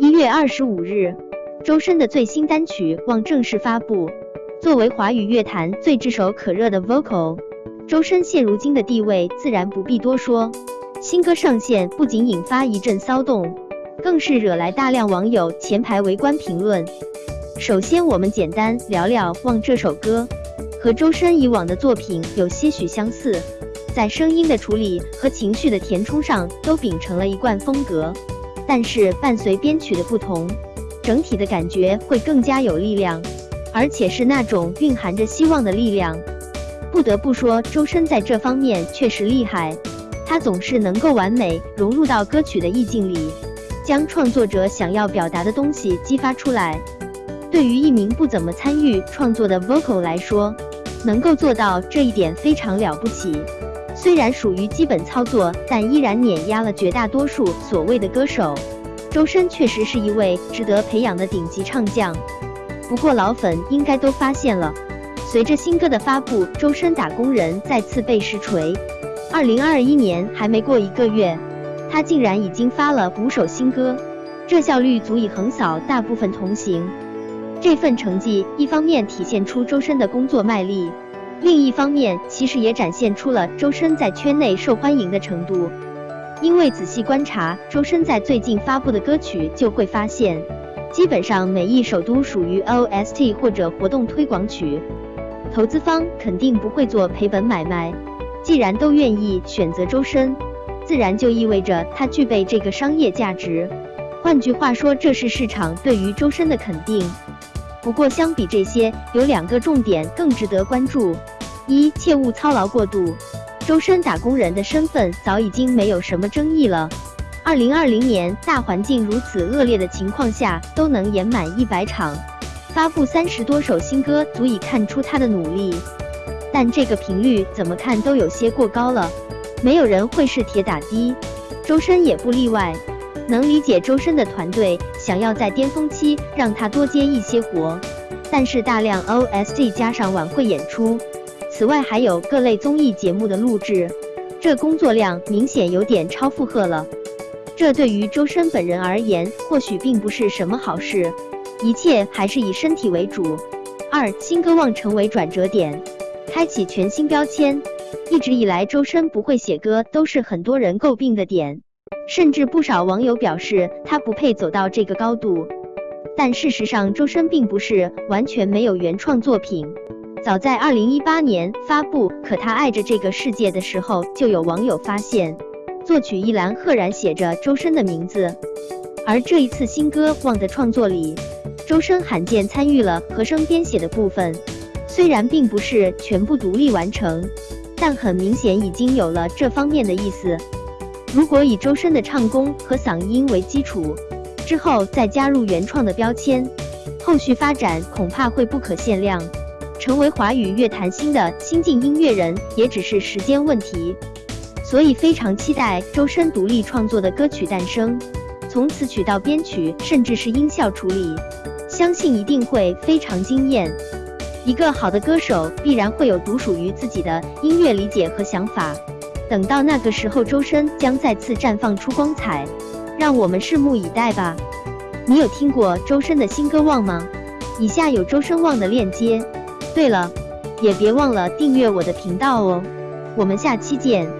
一月二十五日，周深的最新单曲《望》正式发布。作为华语乐坛最炙手可热的 vocal，周深现如今的地位自然不必多说。新歌上线不仅引发一阵骚动，更是惹来大量网友前排围观评论。首先，我们简单聊聊《望》这首歌，和周深以往的作品有些许相似，在声音的处理和情绪的填充上都秉承了一贯风格。但是伴随编曲的不同，整体的感觉会更加有力量，而且是那种蕴含着希望的力量。不得不说，周深在这方面确实厉害，他总是能够完美融入到歌曲的意境里，将创作者想要表达的东西激发出来。对于一名不怎么参与创作的 vocal 来说，能够做到这一点非常了不起。虽然属于基本操作，但依然碾压了绝大多数所谓的歌手。周深确实是一位值得培养的顶级唱将。不过老粉应该都发现了，随着新歌的发布，周深打工人再次被实锤。二零二一年还没过一个月，他竟然已经发了五首新歌，这效率足以横扫大部分同行。这份成绩一方面体现出周深的工作卖力。另一方面，其实也展现出了周深在圈内受欢迎的程度。因为仔细观察周深在最近发布的歌曲，就会发现，基本上每一首都属于 OST 或者活动推广曲。投资方肯定不会做赔本买卖，既然都愿意选择周深，自然就意味着他具备这个商业价值。换句话说，这是市场对于周深的肯定。不过，相比这些，有两个重点更值得关注：一，切勿操劳过度。周深打工人的身份早已经没有什么争议了。二零二零年大环境如此恶劣的情况下，都能演满一百场，发布三十多首新歌，足以看出他的努力。但这个频率怎么看都有些过高了，没有人会是铁打的，周深也不例外。能理解周深的团队想要在巅峰期让他多接一些活，但是大量 OST 加上晚会演出，此外还有各类综艺节目的录制，这工作量明显有点超负荷了。这对于周深本人而言，或许并不是什么好事。一切还是以身体为主。二，新歌望成为转折点，开启全新标签。一直以来，周深不会写歌，都是很多人诟病的点。甚至不少网友表示他不配走到这个高度，但事实上周深并不是完全没有原创作品。早在二零一八年发布《可他爱着这个世界》的时候，就有网友发现作曲一栏赫然写着周深的名字。而这一次新歌《望》的创作里，周深罕见参与了和声编写的部分，虽然并不是全部独立完成，但很明显已经有了这方面的意思。如果以周深的唱功和嗓音为基础，之后再加入原创的标签，后续发展恐怕会不可限量，成为华语乐坛新的新晋音乐人也只是时间问题。所以非常期待周深独立创作的歌曲诞生，从词曲到编曲，甚至是音效处理，相信一定会非常惊艳。一个好的歌手必然会有独属于自己的音乐理解和想法。等到那个时候，周深将再次绽放出光彩，让我们拭目以待吧。你有听过周深的新歌《望》吗？以下有周深《望》的链接。对了，也别忘了订阅我的频道哦。我们下期见。